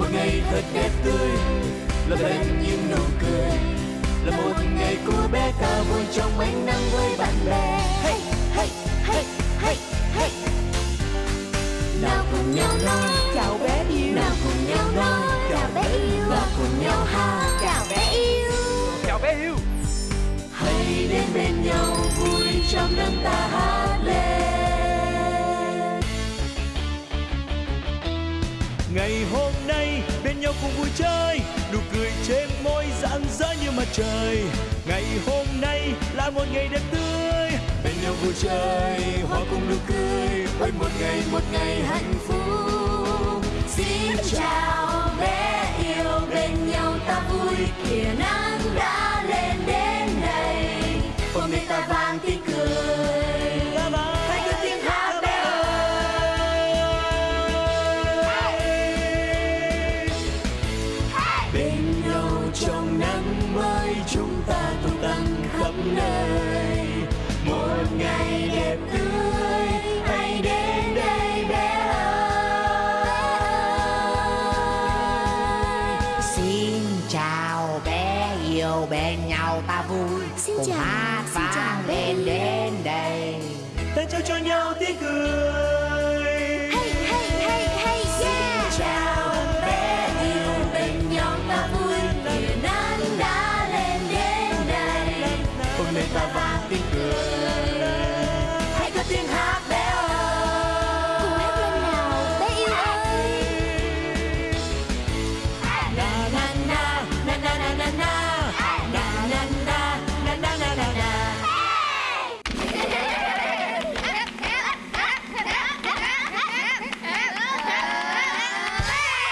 một ngày thật đẹp tươi là bên những nụ cười. Là một ngày của bé ta vui trong ánh nắng với bạn bè. Hey hey hey hey hey. Nào cùng nhau nói chào bé yêu. nào cùng nhau nói chào bé yêu. và cùng nhau hát chào bé yêu. Chào bé yêu. Hãy đến bên nhau vui trong nắng ta hát lên ngày hôm nay, bên nhau cùng vui chơi, nụ cười trên môi rạng rỡ như mặt trời. Ngày hôm nay là một ngày đẹp tươi, bên nhau vui chơi, hoa cùng nụ cười ôi một ngày một ngày hạnh phúc. Xin chào, bé yêu, bên nhau ta vui, kìa nào yêu bên nhau ta vui. Xin cùng chào, hát xin chào vang lên đến đây. Ta trao cho nhau tiếng cười